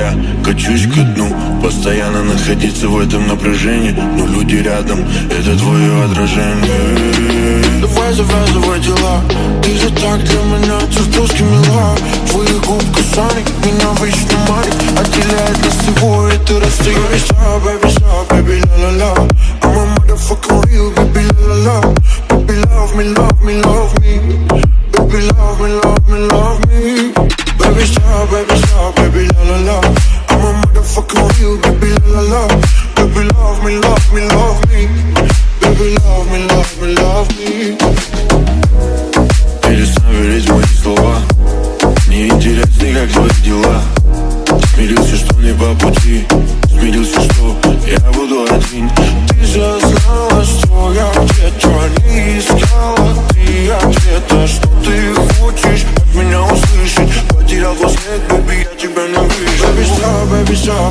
я качусь ко дну Постоянно находиться в этом напряжении Но люди рядом, это твое отражение. Давай завязывай дела. Ты же так для меня чертовски мила Твои губ касаний меня вечно манит. Отделяет нас это расстояние Baby, stop, baby, stop, baby, la la la I'm a motherfucking real, baby, la la la Baby, love me, love me, love me. Baby, love me, love me, love me Baby, stop, baby, la la la. I'm a motherfucking real, baby, la la la. Baby, love me, love me, love me. Baby, love me, love me, love me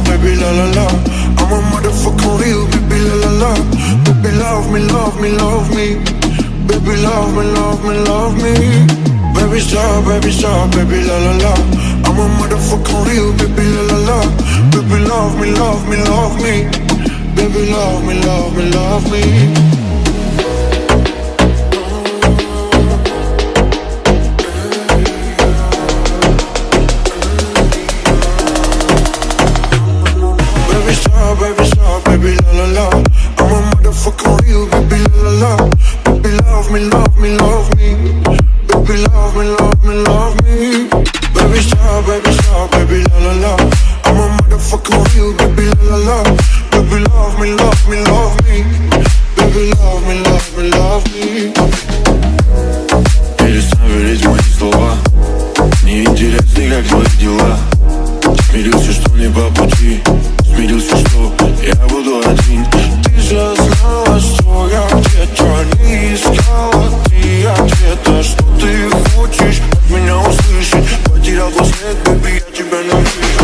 baby, la la la. I'm a motherfucking real, baby, la la la. Baby, love me, love me, love me. Baby, love me, love me, love me. Baby, stop, baby, stop, baby, la la la. I'm a motherfucking real, baby, la la la. Baby, love me, love me, love me. Baby, love me, love me, love me baby, stop, baby, la la la I'm a motherfucking real, baby, la la la Baby, love me, love me, love me Baby, love me, love me, love me Baby, stop, baby, stop, baby, la la la I'm a motherfucking real, baby, la la la Baby, love me, love me, love me Baby, love me, love me, love me Перестань верить в мои слова Мне интересны, как твои дела Смирился, что не по пути Смирился, что я буду siento, pillache, ven a.